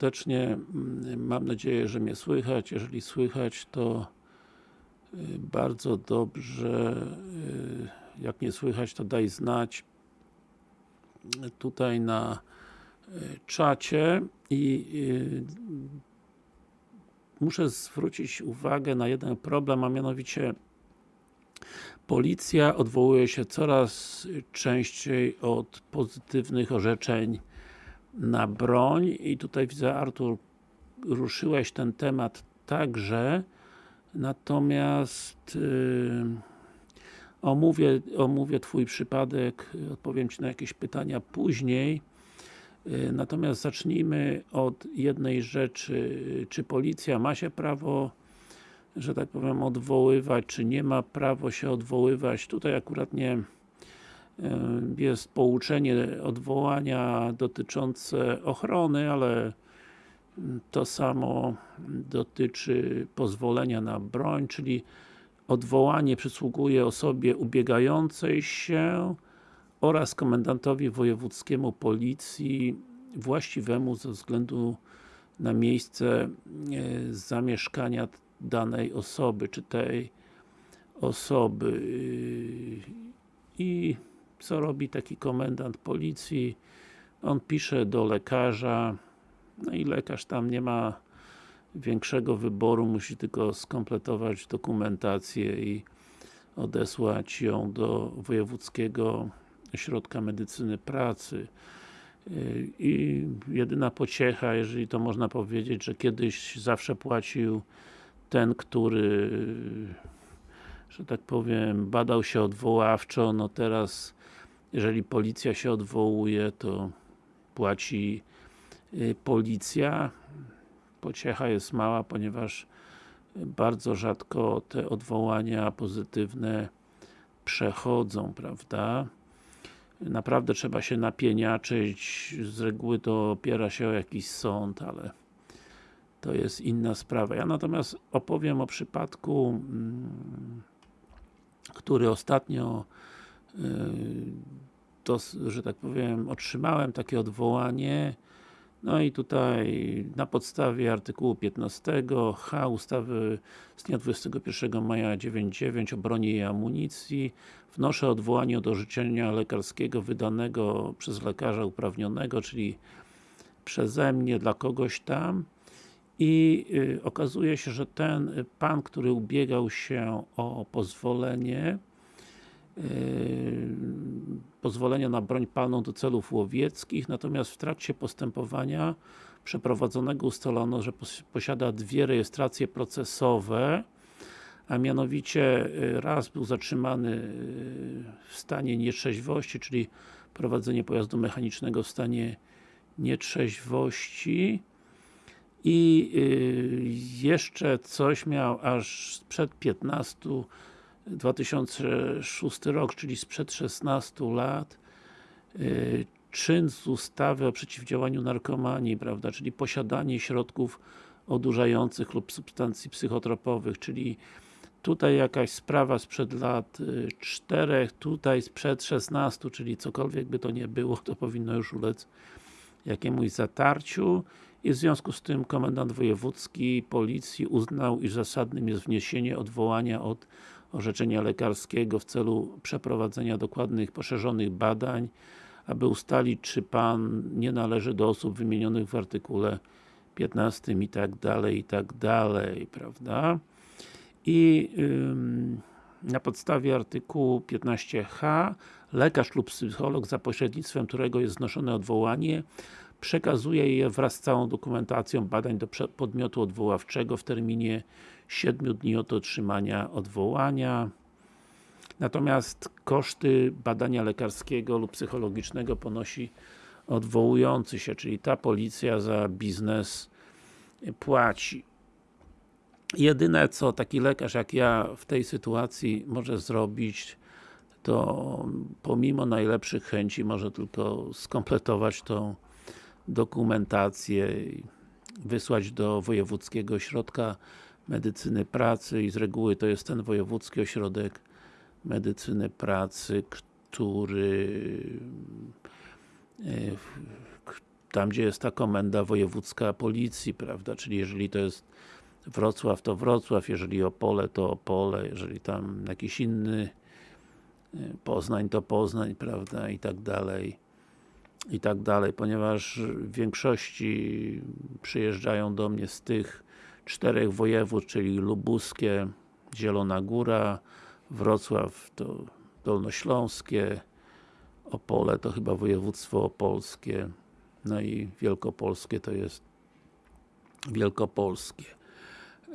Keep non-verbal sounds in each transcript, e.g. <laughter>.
Serdecznie mm, mam nadzieję, że mnie słychać. Jeżeli słychać, to y, bardzo dobrze. Y, Jak nie słychać, to daj znać tutaj na y, czacie i muszę zwrócić uwagę na jeden problem, a mianowicie Policja odwołuje się coraz częściej od pozytywnych orzeczeń na broń. I tutaj widzę Artur ruszyłeś ten temat także. Natomiast yy, omówię, omówię Twój przypadek, odpowiem Ci na jakieś pytania później. Yy, natomiast zacznijmy od jednej rzeczy. Czy policja ma się prawo że tak powiem odwoływać, czy nie ma prawo się odwoływać? Tutaj akurat nie jest pouczenie odwołania dotyczące ochrony, ale to samo dotyczy pozwolenia na broń, czyli odwołanie przysługuje osobie ubiegającej się oraz komendantowi wojewódzkiemu policji właściwemu ze względu na miejsce zamieszkania danej osoby, czy tej osoby. I co robi taki komendant policji? On pisze do lekarza, no i lekarz tam nie ma większego wyboru, musi tylko skompletować dokumentację i odesłać ją do Wojewódzkiego Ośrodka Medycyny Pracy. I jedyna pociecha, jeżeli to można powiedzieć, że kiedyś zawsze płacił ten, który że tak powiem, badał się odwoławczo, no teraz jeżeli policja się odwołuje, to płaci y, policja. Pociecha jest mała, ponieważ bardzo rzadko te odwołania pozytywne przechodzą, prawda? Naprawdę trzeba się napieniaczyć, z reguły to opiera się o jakiś sąd, ale to jest inna sprawa. Ja natomiast opowiem o przypadku mm, który ostatnio że tak powiem, otrzymałem takie odwołanie. No i tutaj na podstawie artykułu 15 H ustawy z dnia 21 maja 99 o broni i amunicji wnoszę odwołanie od orzeczenia lekarskiego wydanego przez lekarza uprawnionego, czyli przeze mnie dla kogoś tam. I y, okazuje się, że ten pan, który ubiegał się o pozwolenie pozwolenia na broń palną do celów łowieckich, natomiast w trakcie postępowania przeprowadzonego ustalono, że posiada dwie rejestracje procesowe, a mianowicie y, raz był zatrzymany y, w stanie nietrzeźwości, czyli prowadzenie pojazdu mechanicznego w stanie nietrzeźwości. I y, jeszcze coś miał aż sprzed 15 2006 rok, czyli sprzed 16 lat y, czyn z ustawy o przeciwdziałaniu narkomanii, prawda, czyli posiadanie środków odurzających lub substancji psychotropowych, czyli tutaj jakaś sprawa sprzed lat 4, y, tutaj sprzed 16, czyli cokolwiek by to nie było, to powinno już ulec jakiemuś zatarciu. I w związku z tym komendant wojewódzki policji uznał, iż zasadnym jest wniesienie odwołania od orzeczenia lekarskiego w celu przeprowadzenia dokładnych, poszerzonych badań, aby ustalić, czy Pan nie należy do osób wymienionych w artykule 15 i tak dalej, i tak dalej, prawda? I ym, na podstawie artykułu 15h lekarz lub psycholog, za pośrednictwem którego jest znoszone odwołanie, przekazuje je wraz z całą dokumentacją badań do podmiotu odwoławczego w terminie 7 dni od otrzymania odwołania. Natomiast koszty badania lekarskiego lub psychologicznego ponosi odwołujący się, czyli ta policja za biznes płaci. Jedyne co taki lekarz jak ja w tej sytuacji może zrobić to pomimo najlepszych chęci może tylko skompletować tą dokumentację wysłać do Wojewódzkiego Ośrodka Medycyny Pracy i z reguły to jest ten Wojewódzki Ośrodek Medycyny Pracy, który e, tam gdzie jest ta komenda wojewódzka policji, prawda, czyli jeżeli to jest Wrocław to Wrocław, jeżeli Opole to Opole, jeżeli tam jakiś inny y, Poznań to Poznań, prawda, i tak dalej i tak dalej, ponieważ w większości przyjeżdżają do mnie z tych czterech województw, czyli lubuskie, Zielona Góra, Wrocław to Dolnośląskie, Opole to chyba województwo opolskie, no i Wielkopolskie to jest Wielkopolskie.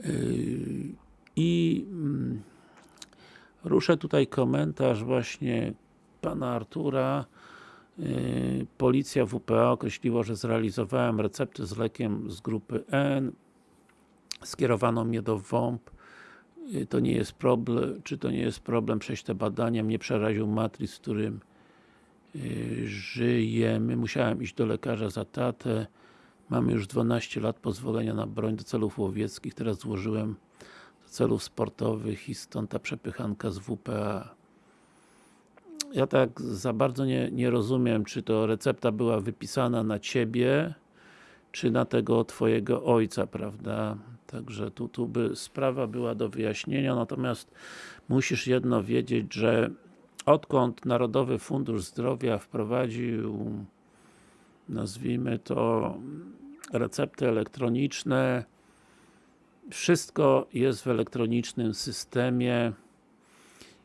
Yy, I mm, ruszę tutaj komentarz właśnie pana Artura. Yy, policja WPA określiła, że zrealizowałem recepty z lekiem z grupy N. Skierowano mnie do WOMP. Yy, to nie jest problem, czy to nie jest problem przejść te badania. Mnie przeraził matrix, w którym żyjemy. Musiałem iść do lekarza za tatę. Mamy już 12 lat pozwolenia na broń do celów łowieckich, teraz złożyłem do celów sportowych i stąd ta przepychanka z WPA. Ja tak za bardzo nie, nie rozumiem, czy to recepta była wypisana na Ciebie, czy na tego Twojego ojca, prawda? Także tu, tu by sprawa była do wyjaśnienia, natomiast musisz jedno wiedzieć, że odkąd Narodowy Fundusz Zdrowia wprowadził nazwijmy to recepty elektroniczne wszystko jest w elektronicznym systemie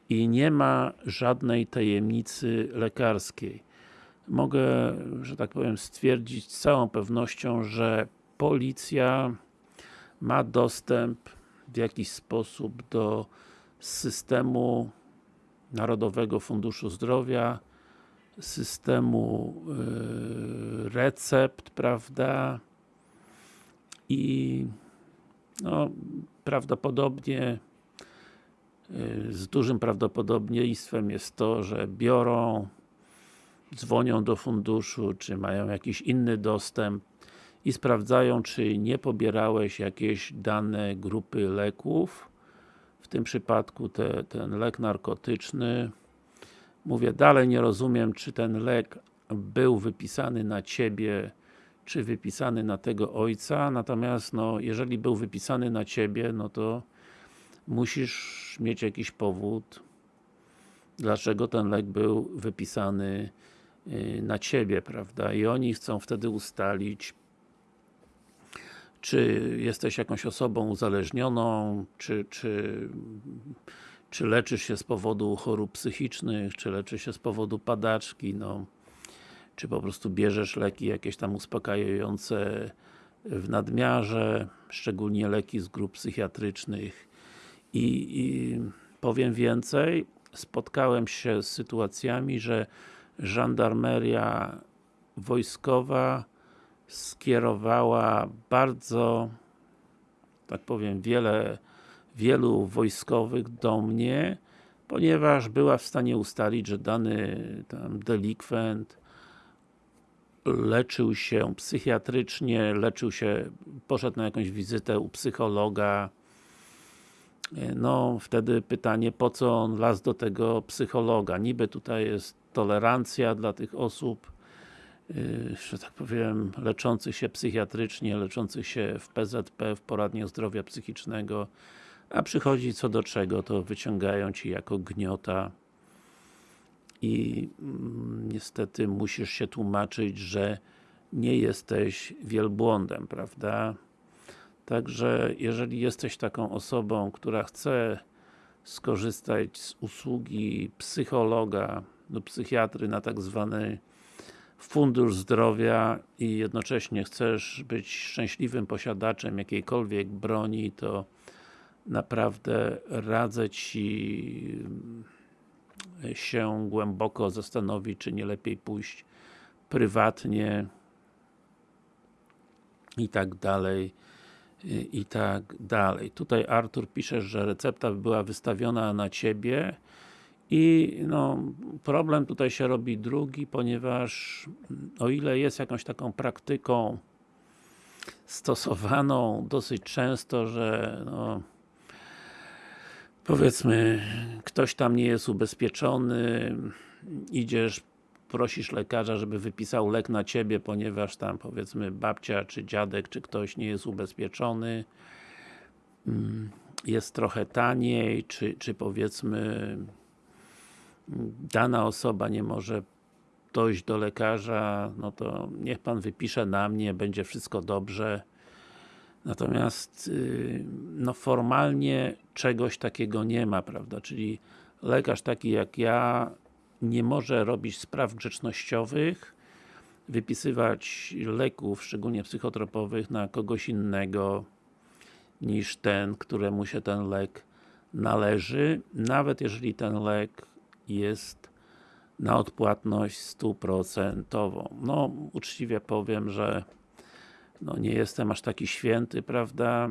i nie ma żadnej tajemnicy lekarskiej. Mogę, że tak powiem, stwierdzić z całą pewnością, że policja ma dostęp w jakiś sposób do systemu Narodowego Funduszu Zdrowia, systemu yy, recept, prawda? I no, prawdopodobnie yy, z dużym prawdopodobieństwem jest to, że biorą, dzwonią do funduszu, czy mają jakiś inny dostęp i sprawdzają, czy nie pobierałeś jakieś dane grupy leków, w tym przypadku te, ten lek narkotyczny, Mówię, dalej nie rozumiem, czy ten lek był wypisany na Ciebie, czy wypisany na tego ojca, natomiast no, jeżeli był wypisany na Ciebie, no to musisz mieć jakiś powód, dlaczego ten lek był wypisany y, na Ciebie, prawda? I oni chcą wtedy ustalić, czy jesteś jakąś osobą uzależnioną, czy, czy czy leczysz się z powodu chorób psychicznych, czy leczysz się z powodu padaczki, no, czy po prostu bierzesz leki jakieś tam uspokajające w nadmiarze, szczególnie leki z grup psychiatrycznych? I, i powiem więcej, spotkałem się z sytuacjami, że żandarmeria wojskowa skierowała bardzo tak powiem, wiele wielu wojskowych do mnie, ponieważ była w stanie ustalić, że dany delikwent leczył się psychiatrycznie, leczył się, poszedł na jakąś wizytę u psychologa no, wtedy pytanie, po co on las do tego psychologa? Niby tutaj jest tolerancja dla tych osób, że tak powiem, leczących się psychiatrycznie, leczących się w PZP, w poradniach zdrowia psychicznego, a przychodzi co do czego, to wyciągają Ci jako gniota i mm, niestety musisz się tłumaczyć, że nie jesteś wielbłądem, prawda? Także, jeżeli jesteś taką osobą, która chce skorzystać z usługi psychologa lub psychiatry na tak zwany fundusz zdrowia i jednocześnie chcesz być szczęśliwym posiadaczem jakiejkolwiek broni, to naprawdę radzę Ci mm, się głęboko zastanowić, czy nie lepiej pójść prywatnie i tak dalej i tak dalej. Tutaj Artur pisze, że recepta była wystawiona na Ciebie i no, problem tutaj się robi drugi, ponieważ o ile jest jakąś taką praktyką stosowaną dosyć często, że no, powiedzmy, ktoś tam nie jest ubezpieczony, idziesz prosisz lekarza, żeby wypisał lek na Ciebie, ponieważ tam powiedzmy babcia, czy dziadek, czy ktoś nie jest ubezpieczony mm, jest trochę taniej, czy, czy powiedzmy dana osoba nie może dojść do lekarza, no to niech Pan wypisze na mnie, będzie wszystko dobrze. Natomiast y, no formalnie czegoś takiego nie ma, prawda, czyli lekarz taki jak ja nie może robić spraw grzecznościowych, wypisywać leków, szczególnie psychotropowych na kogoś innego niż ten, któremu się ten lek należy, nawet jeżeli ten lek jest na odpłatność stuprocentową. No, uczciwie powiem, że no, nie jestem aż taki święty, prawda,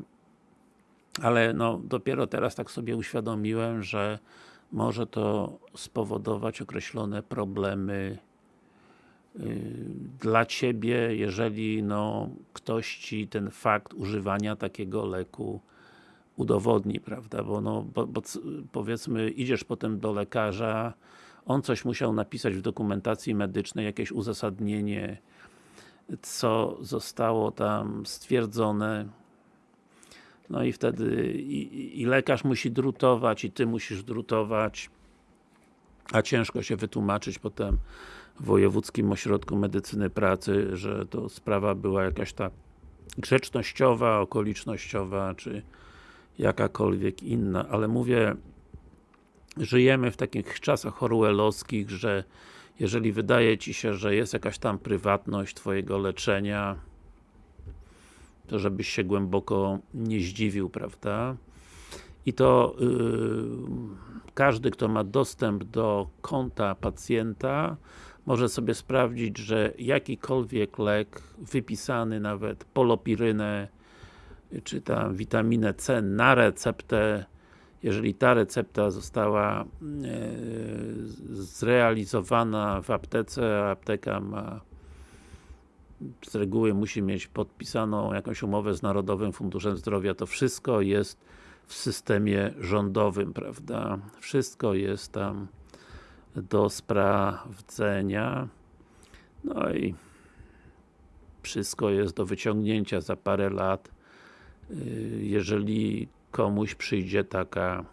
ale no, dopiero teraz tak sobie uświadomiłem, że może to spowodować określone problemy yy, dla Ciebie, jeżeli no, ktoś Ci ten fakt używania takiego leku udowodni, prawda, bo no, bo, bo powiedzmy, idziesz potem do lekarza, on coś musiał napisać w dokumentacji medycznej, jakieś uzasadnienie, co zostało tam stwierdzone, no i wtedy i, i, lekarz musi drutować, i Ty musisz drutować, a ciężko się wytłumaczyć potem w Wojewódzkim Ośrodku Medycyny Pracy, że to sprawa była jakaś ta grzecznościowa, okolicznościowa, czy jakakolwiek inna, ale mówię, żyjemy w takich czasach orwellowskich, że jeżeli wydaje Ci się, że jest jakaś tam prywatność Twojego leczenia, to żebyś się głęboko nie zdziwił, prawda? I to yy, każdy, kto ma dostęp do konta pacjenta, może sobie sprawdzić, że jakikolwiek lek wypisany, nawet polopirynę, czy tam witaminę C na receptę, jeżeli ta recepta została e, zrealizowana w aptece, a apteka ma z reguły musi mieć podpisaną jakąś umowę z Narodowym Funduszem Zdrowia, to wszystko jest w systemie rządowym, prawda? Wszystko jest tam do sprawdzenia. No i wszystko jest do wyciągnięcia za parę lat, jeżeli komuś przyjdzie taka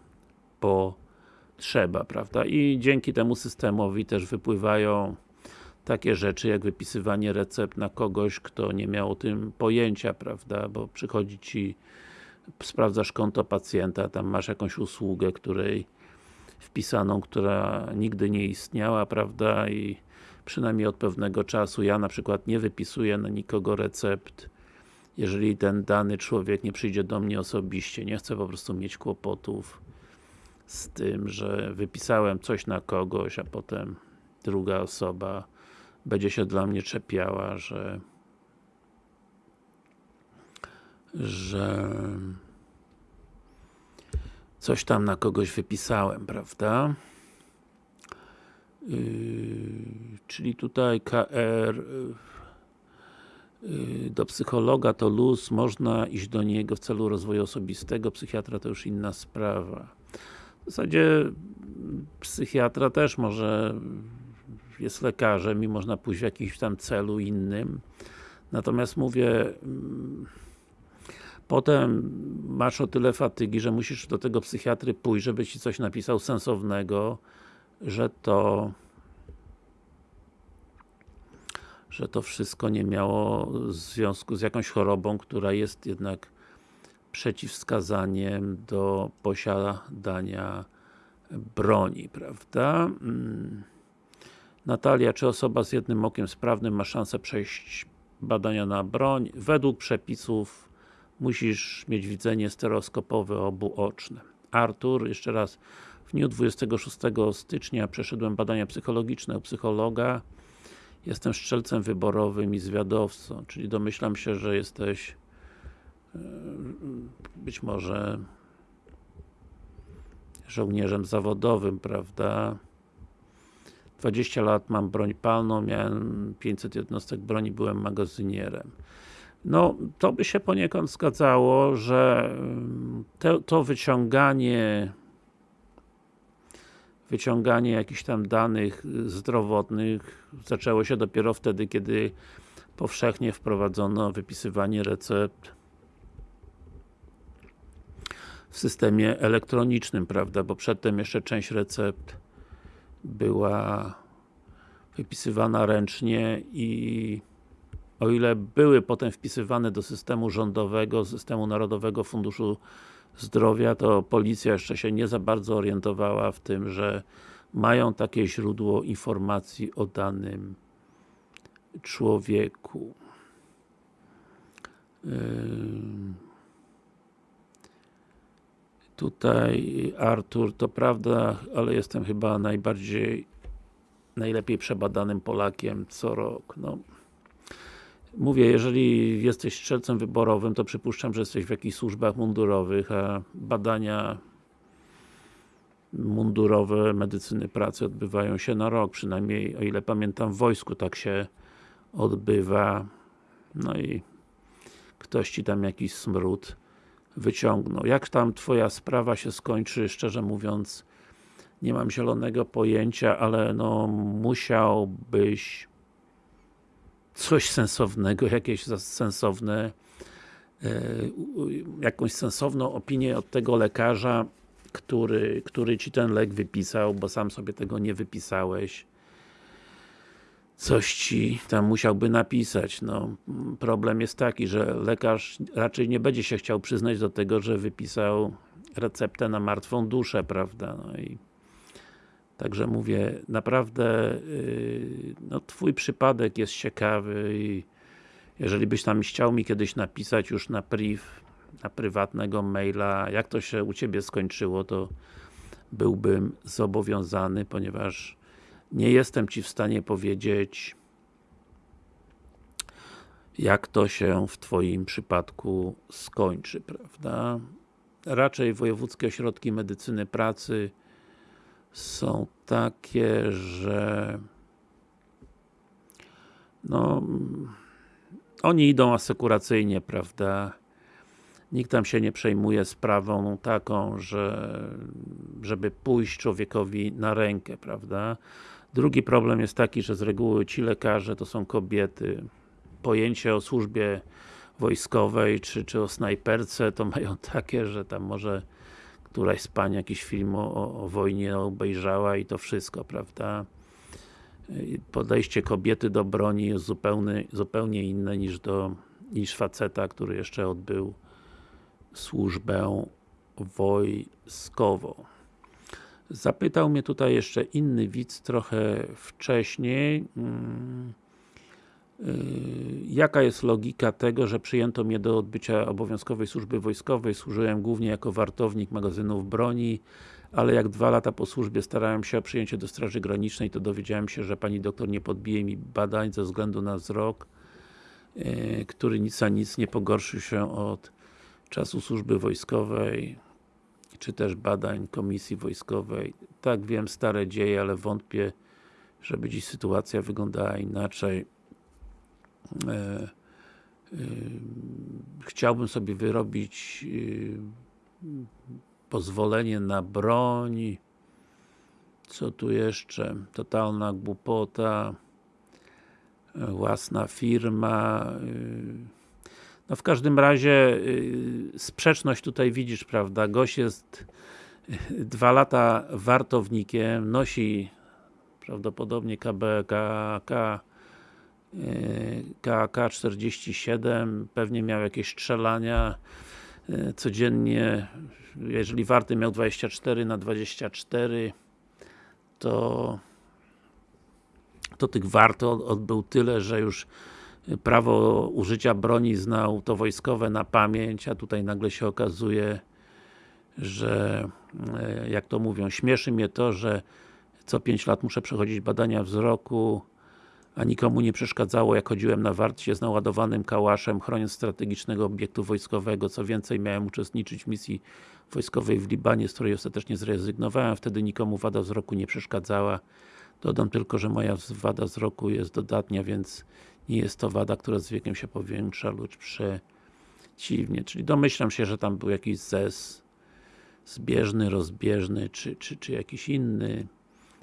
potrzeba, prawda? I dzięki temu systemowi też wypływają takie rzeczy, jak wypisywanie recept na kogoś, kto nie miał o tym pojęcia, prawda, bo przychodzi Ci sprawdzasz konto pacjenta, tam masz jakąś usługę, której wpisaną, która nigdy nie istniała, prawda, i przynajmniej od pewnego czasu ja na przykład nie wypisuję na nikogo recept, jeżeli ten dany człowiek nie przyjdzie do mnie osobiście, nie chcę po prostu mieć kłopotów z tym, że wypisałem coś na kogoś, a potem druga osoba będzie się dla mnie czepiała, że że coś tam na kogoś wypisałem, prawda? Yy, czyli tutaj KR do psychologa to luz, można iść do niego w celu rozwoju osobistego, psychiatra to już inna sprawa. W zasadzie psychiatra też może jest lekarzem i można pójść w jakimś tam celu innym. Natomiast mówię, mm, potem masz o tyle fatygi, że musisz do tego psychiatry pójść, żeby Ci coś napisał sensownego, że to że to wszystko nie miało związku z jakąś chorobą, która jest jednak przeciwwskazaniem do posiadania broni, prawda? Mm. Natalia, czy osoba z jednym okiem sprawnym ma szansę przejść badania na broń? Według przepisów musisz mieć widzenie stereoskopowe obuoczne. Artur, jeszcze raz, w dniu 26 stycznia przeszedłem badania psychologiczne u psychologa. Jestem strzelcem wyborowym i zwiadowcą, czyli domyślam się, że jesteś e, być może żołnierzem zawodowym, prawda? 20 lat mam broń palną, miałem 500 jednostek broni, byłem magazynierem. No, to by się poniekąd zgadzało, że to, to wyciąganie wyciąganie jakichś tam danych y, zdrowotnych. Zaczęło się dopiero wtedy, kiedy powszechnie wprowadzono wypisywanie recept w systemie elektronicznym, prawda, bo przedtem jeszcze część recept była wypisywana ręcznie i o ile były potem wpisywane do systemu rządowego, systemu Narodowego Funduszu Zdrowia, to policja jeszcze się nie za bardzo orientowała w tym, że mają takie źródło informacji o danym człowieku. Tutaj Artur, to prawda, ale jestem chyba najbardziej najlepiej przebadanym Polakiem co rok. No, mówię, jeżeli jesteś strzelcem wyborowym, to przypuszczam, że jesteś w jakichś służbach mundurowych, a badania mundurowe medycyny pracy odbywają się na rok, przynajmniej o ile pamiętam w wojsku tak się odbywa. No i ktoś Ci tam jakiś smród wyciągnął. Jak tam Twoja sprawa się skończy, szczerze mówiąc, nie mam zielonego pojęcia, ale no musiałbyś coś sensownego, jakieś sensowne e, jakąś sensowną opinię od tego lekarza, który, który Ci ten lek wypisał, bo sam sobie tego nie wypisałeś coś Ci tam musiałby napisać. No, problem jest taki, że lekarz raczej nie będzie się chciał przyznać do tego, że wypisał receptę na martwą duszę, prawda? No i Także mówię, naprawdę yy, no, Twój przypadek jest ciekawy i jeżeli byś tam chciał mi kiedyś napisać już na priv, na prywatnego maila, jak to się u Ciebie skończyło, to byłbym zobowiązany, ponieważ nie jestem Ci w stanie powiedzieć jak to się w Twoim przypadku skończy, prawda? Raczej wojewódzkie ośrodki medycyny pracy są takie, że no oni idą asekuracyjnie, prawda? Nikt tam się nie przejmuje sprawą taką, że żeby pójść człowiekowi na rękę, prawda? Drugi problem jest taki, że z reguły ci lekarze to są kobiety. Pojęcie o służbie wojskowej, czy, czy o snajperce, to mają <laughs> takie, że tam może któraś z pań jakiś film o, o wojnie obejrzała i to wszystko, prawda? Podejście kobiety do broni jest zupełnie, zupełnie inne niż do niż faceta, który jeszcze odbył służbę wojskową. Zapytał mnie tutaj jeszcze inny widz trochę wcześniej. Hmm jaka jest logika tego, że przyjęto mnie do odbycia obowiązkowej służby wojskowej, służyłem głównie jako wartownik magazynów broni, ale jak dwa lata po służbie starałem się o przyjęcie do Straży Granicznej, to dowiedziałem się, że pani doktor nie podbije mi badań ze względu na wzrok, y, który nic a nic nie pogorszył się od czasu służby wojskowej, czy też badań komisji wojskowej. Tak wiem, stare dzieje, ale wątpię, żeby dziś sytuacja wyglądała inaczej. E, e, chciałbym sobie wyrobić e, pozwolenie na broń co tu jeszcze? Totalna głupota własna firma no w każdym razie sprzeczność tutaj widzisz, prawda? Gość jest dwa lata wartownikiem, nosi prawdopodobnie KBKK KK-47, pewnie miał jakieś strzelania e, codziennie, jeżeli warty miał 24 na 24 to to tych wart odbył tyle, że już prawo użycia broni znał to wojskowe na pamięć, a tutaj nagle się okazuje, że e, jak to mówią, śmieszy mnie to, że co 5 lat muszę przechodzić badania wzroku, a nikomu nie przeszkadzało, jak chodziłem na warcie z naładowanym kałaszem, chroniąc strategicznego obiektu wojskowego. Co więcej, miałem uczestniczyć w misji wojskowej w Libanie, z której ostatecznie zrezygnowałem. Wtedy nikomu wada wzroku nie przeszkadzała. Dodam tylko, że moja wada wzroku jest dodatnia, więc nie jest to wada, która z wiekiem się powiększa, lub przeciwnie. Czyli domyślam się, że tam był jakiś zes zbieżny, rozbieżny, czy, czy, czy jakiś inny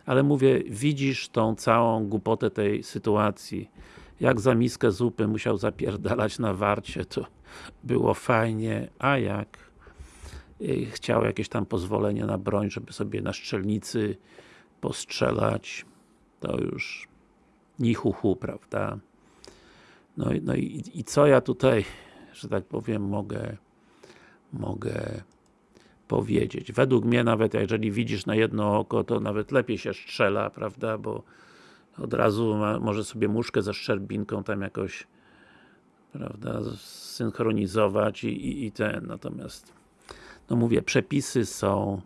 ale mówię, widzisz tą całą głupotę tej sytuacji. Jak za miskę zupy musiał zapierdalać na warcie, to było fajnie, a jak chciał jakieś tam pozwolenie na broń, żeby sobie na strzelnicy postrzelać, to już ni hu, hu prawda? No, no i, i co ja tutaj, że tak powiem, mogę mogę powiedzieć. Według mnie nawet, jeżeli widzisz na jedno oko, to nawet lepiej się strzela, prawda, bo od razu ma, może sobie muszkę ze szczerbinką tam jakoś prawda, synchronizować i, i, i ten, natomiast no mówię, przepisy są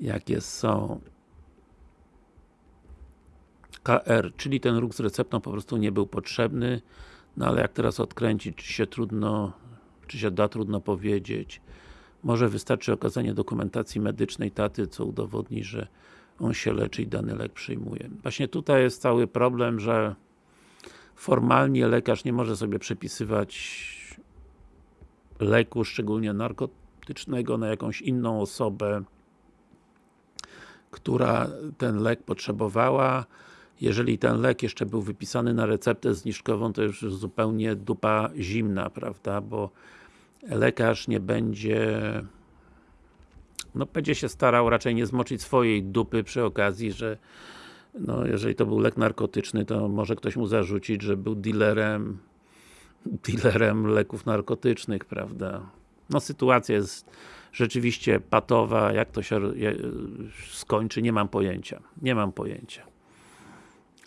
jakie są KR, czyli ten ruch z receptą po prostu nie był potrzebny, no ale jak teraz odkręcić, czy się trudno, czy się da, trudno powiedzieć. Może wystarczy okazanie dokumentacji medycznej taty, co udowodni, że on się leczy i dany lek przyjmuje. Właśnie tutaj jest cały problem, że formalnie lekarz nie może sobie przepisywać leku, szczególnie narkotycznego, na jakąś inną osobę, która ten lek potrzebowała. Jeżeli ten lek jeszcze był wypisany na receptę zniżkową, to już zupełnie dupa zimna, prawda, bo lekarz nie będzie no będzie się starał raczej nie zmoczyć swojej dupy przy okazji, że no jeżeli to był lek narkotyczny, to może ktoś mu zarzucić, że był dealerem dealerem leków narkotycznych, prawda. No sytuacja jest rzeczywiście patowa, jak to się skończy, nie mam pojęcia. Nie mam pojęcia.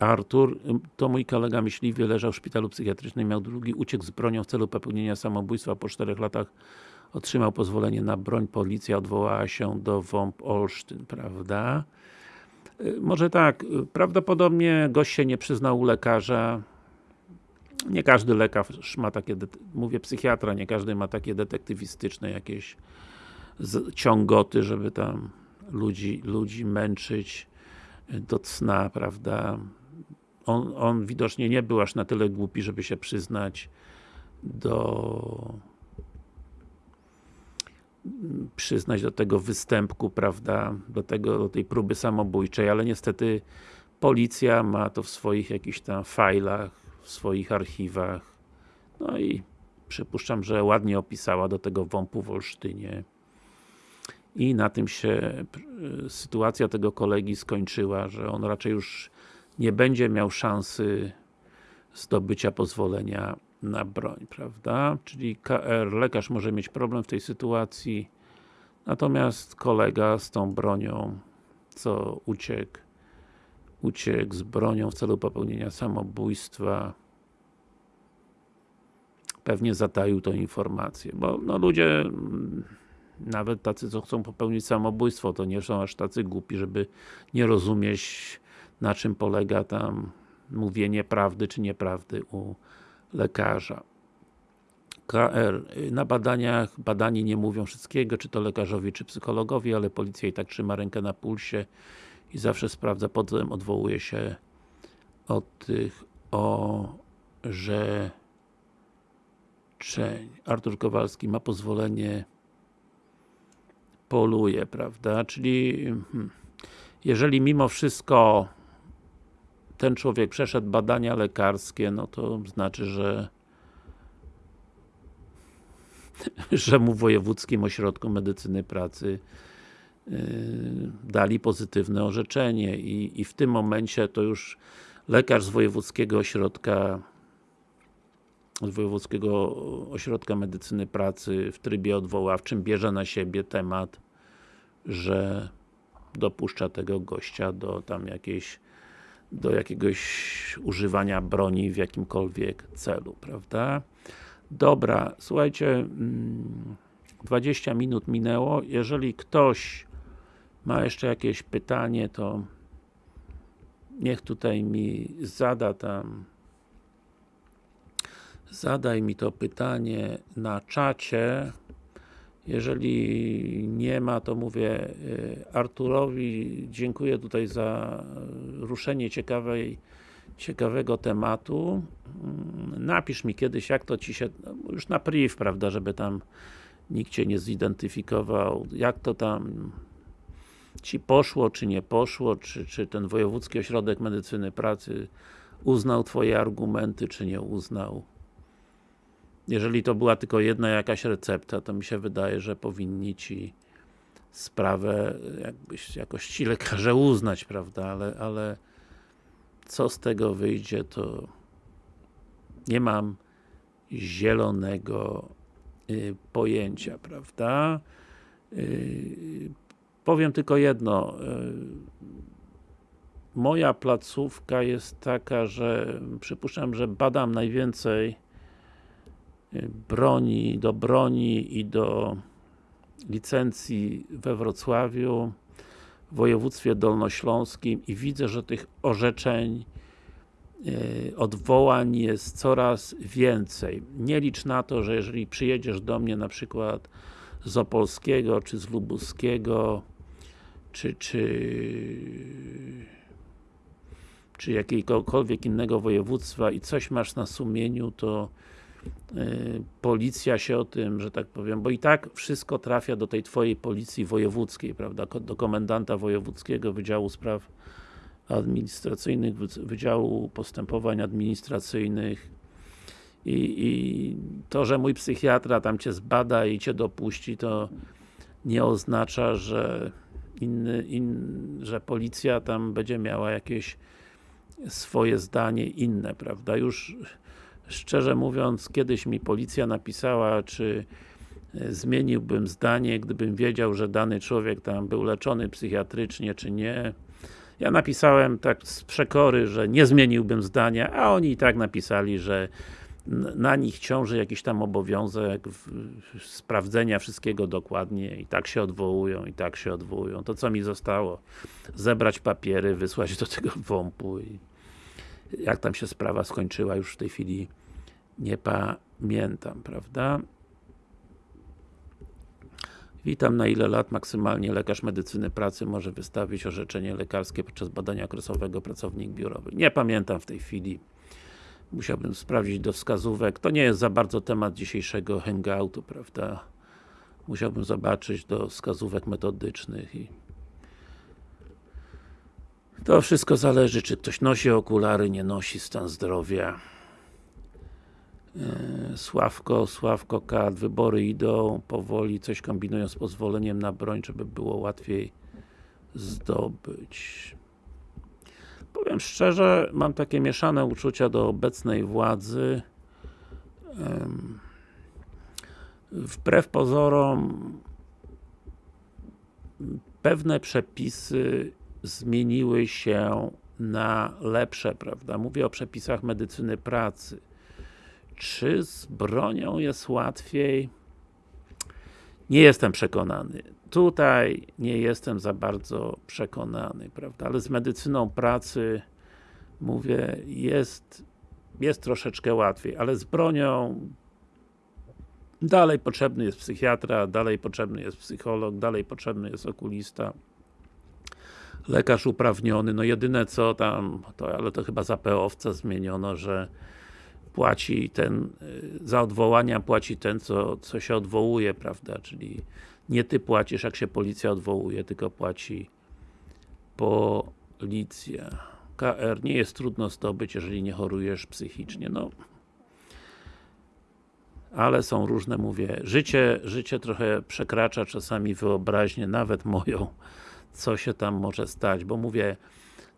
Artur, to mój kolega myśliwy, leżał w szpitalu psychiatrycznym, miał drugi, uciekł z bronią w celu popełnienia samobójstwa, po czterech latach otrzymał pozwolenie na broń, policja odwołała się do WOMP Olsztyn, prawda? Y, Może tak, y, prawdopodobnie gość się nie przyznał u lekarza, nie każdy lekarz ma takie, mówię psychiatra, nie każdy ma takie detektywistyczne jakieś ciągoty, żeby tam ludzi, ludzi męczyć do cna, prawda? On, on widocznie nie był aż na tyle głupi, żeby się przyznać do przyznać do tego występku, prawda, do tego, do tej próby samobójczej, ale niestety policja ma to w swoich jakichś tam fajlach, w swoich archiwach, no i przypuszczam, że ładnie opisała do tego WOMP-u w Olsztynie. I na tym się sytuacja tego kolegi skończyła, że on raczej już nie będzie miał szansy zdobycia pozwolenia na broń, prawda? Czyli KR, lekarz może mieć problem w tej sytuacji, natomiast kolega z tą bronią, co uciekł, uciekł z bronią w celu popełnienia samobójstwa, pewnie zataił tą informację, bo no ludzie mm, nawet tacy, co chcą popełnić samobójstwo, to nie są aż tacy głupi, żeby nie rozumieć na czym polega tam mówienie prawdy czy nieprawdy u lekarza. KR. Na badaniach, badani nie mówią wszystkiego, czy to lekarzowi, czy psychologowi, ale policja i tak trzyma rękę na pulsie i zawsze sprawdza, potem odwołuje się od tych orzeczeń. Artur Kowalski ma pozwolenie poluje, prawda? Czyli hmm, jeżeli mimo wszystko ten człowiek przeszedł badania lekarskie, no to znaczy, że <laughs> że mu w Wojewódzkim Ośrodku Medycyny Pracy yy, dali pozytywne orzeczenie i, i w tym momencie to już lekarz z Wojewódzkiego Ośrodka z Wojewódzkiego Ośrodka Medycyny Pracy w trybie odwoławczym bierze na siebie temat, że dopuszcza tego gościa do tam jakiejś do jakiegoś używania broni w jakimkolwiek celu, prawda? Dobra, słuchajcie, mm, 20 minut minęło, jeżeli ktoś ma jeszcze jakieś pytanie, to niech tutaj mi zada tam zadaj mi to pytanie na czacie jeżeli nie ma, to mówię y, Arturowi dziękuję tutaj za ruszenie ciekawej ciekawego tematu. Mm, Napisz mi kiedyś, jak to Ci się, no, już na priv, prawda, żeby tam nikt Cię nie zidentyfikował, jak to tam Ci poszło, czy nie poszło, czy, czy ten Wojewódzki Ośrodek Medycyny Pracy uznał Twoje argumenty, czy nie uznał. Jeżeli to była tylko jedna jakaś recepta, to mi się wydaje, że powinni Ci sprawę jakbyś jakoś ci lekarze uznać, prawda, ale, ale co z tego wyjdzie, to nie mam zielonego y, pojęcia, prawda. Y, powiem tylko jedno. Y, moja placówka jest taka, że przypuszczam, że badam najwięcej broni, do broni i do licencji we Wrocławiu, w województwie dolnośląskim i widzę, że tych orzeczeń e, odwołań jest coraz więcej. Nie licz na to, że jeżeli przyjedziesz do mnie na przykład z Opolskiego, czy z Lubuskiego, czy, czy, czy jakiegokolwiek innego województwa i coś masz na sumieniu, to policja się o tym, że tak powiem, bo i tak wszystko trafia do tej twojej policji wojewódzkiej, prawda, do komendanta wojewódzkiego Wydziału Spraw Administracyjnych, Wydziału Postępowań Administracyjnych. I, i to, że mój psychiatra tam cię zbada i cię dopuści, to nie oznacza, że inny, in, że policja tam będzie miała jakieś swoje zdanie inne, prawda, już Szczerze mówiąc, kiedyś mi policja napisała, czy e, zmieniłbym zdanie, gdybym wiedział, że dany człowiek tam był leczony psychiatrycznie, czy nie. Ja napisałem tak z przekory, że nie zmieniłbym zdania, a oni i tak napisali, że na nich ciąży jakiś tam obowiązek sprawdzenia wszystkiego dokładnie i tak się odwołują, i tak się odwołują. To co mi zostało? Zebrać papiery, wysłać do tego <laughs> WOMP-u i jak tam się sprawa skończyła, już w tej chwili nie pamiętam, prawda? Witam, na ile lat maksymalnie lekarz medycyny pracy może wystawić orzeczenie lekarskie podczas badania okresowego pracownik biurowy? Nie pamiętam w tej chwili. Musiałbym sprawdzić do wskazówek. To nie jest za bardzo temat dzisiejszego hangoutu, prawda? Musiałbym zobaczyć do wskazówek metodycznych i to wszystko zależy, czy ktoś nosi okulary, nie nosi, stan zdrowia. E, Sławko, Sławko Kat, wybory idą powoli, coś kombinują z pozwoleniem na broń, żeby było łatwiej zdobyć. Powiem szczerze, mam takie mieszane uczucia do obecnej władzy. Wbrew pozorom pewne przepisy zmieniły się na lepsze, prawda? Mówię o przepisach medycyny pracy czy z bronią jest łatwiej? Nie jestem przekonany. Tutaj nie jestem za bardzo przekonany, prawda? Ale z medycyną pracy mówię, jest, jest troszeczkę łatwiej, ale z bronią dalej potrzebny jest psychiatra, dalej potrzebny jest psycholog, dalej potrzebny jest okulista lekarz uprawniony, no jedyne co tam, to, ale to chyba za PO-wca zmieniono, że płaci ten, y, za odwołania płaci ten, co, co się odwołuje, prawda, czyli nie ty płacisz, jak się policja odwołuje, tylko płaci policja. KR nie jest trudno zdobyć, jeżeli nie chorujesz psychicznie, no ale są różne, mówię, życie, życie trochę przekracza czasami wyobraźnię, nawet moją, co się tam może stać, bo mówię,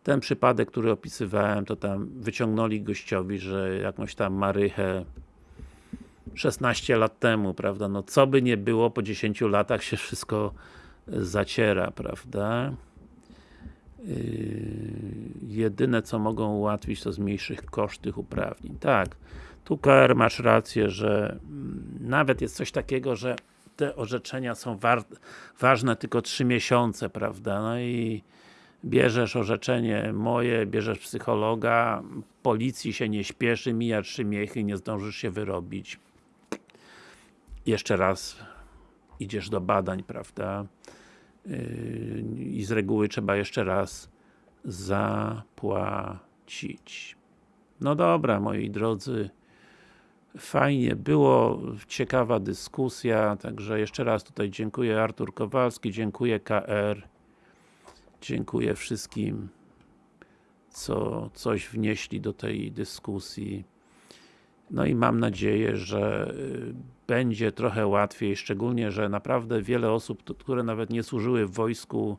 ten przypadek, który opisywałem, to tam wyciągnęli gościowi, że jakąś tam marychę 16 lat temu, prawda, no co by nie było, po 10 latach się wszystko zaciera, prawda. Yy, jedyne co mogą ułatwić to zmniejszyć koszt tych uprawnień. Tak, tu KR masz rację, że mm, nawet jest coś takiego, że te orzeczenia są ważne tylko 3 miesiące, prawda, no i bierzesz orzeczenie moje, bierzesz psychologa, policji się nie śpieszy, mija trzy miechy, nie zdążysz się wyrobić. Jeszcze raz idziesz do badań, prawda? Yy, I z reguły trzeba jeszcze raz zapłacić. No dobra, moi drodzy. Fajnie było, ciekawa dyskusja, także jeszcze raz tutaj dziękuję Artur Kowalski, dziękuję KR Dziękuję wszystkim, co coś wnieśli do tej dyskusji. No i mam nadzieję, że y, będzie trochę łatwiej, szczególnie, że naprawdę wiele osób, które nawet nie służyły w wojsku,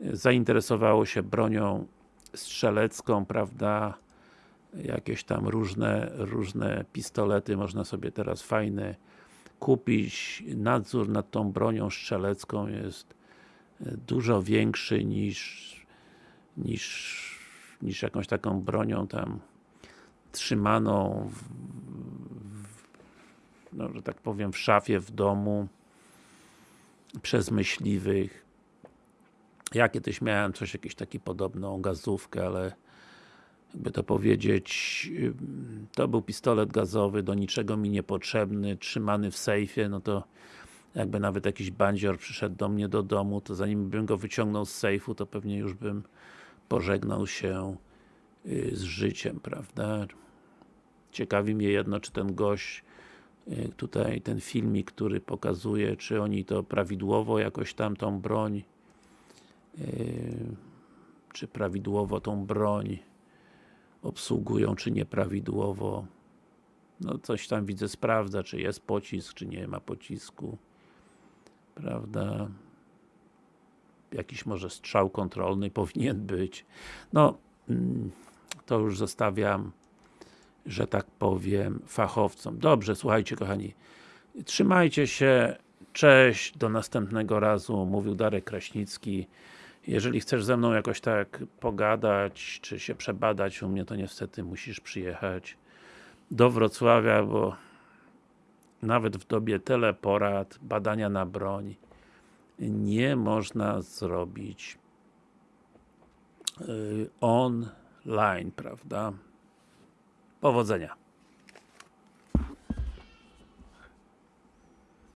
y, zainteresowało się bronią strzelecką, prawda? Jakieś tam różne, różne pistolety można sobie teraz fajne kupić. Nadzór nad tą bronią strzelecką jest dużo większy niż niż, niż jakąś taką bronią tam trzymaną w, no, że tak powiem w szafie w domu przez myśliwych. Ja kiedyś miałem coś, jakiś taki podobną gazówkę, ale jakby to powiedzieć to był pistolet gazowy, do niczego mi niepotrzebny, trzymany w sejfie, no to jakby nawet jakiś bandzior przyszedł do mnie do domu, to zanim bym go wyciągnął z sejfu, to pewnie już bym pożegnał się y, z życiem, prawda? Ciekawi mnie jedno, czy ten gość y, tutaj, ten filmik, który pokazuje, czy oni to prawidłowo jakoś tam tą broń y, czy prawidłowo tą broń obsługują, czy nieprawidłowo no coś tam widzę, sprawdza, czy jest pocisk, czy nie ma pocisku prawda? Jakiś może strzał kontrolny <laughs> powinien być. No mm, to już zostawiam że tak powiem fachowcom. Dobrze, słuchajcie kochani. Trzymajcie się, cześć, do następnego razu, mówił Darek Kraśnicki. Jeżeli chcesz ze mną jakoś tak pogadać, czy się przebadać u mnie, to niestety musisz przyjechać do Wrocławia, bo nawet w dobie teleporad, badania na broń nie można zrobić y, online, prawda? Powodzenia!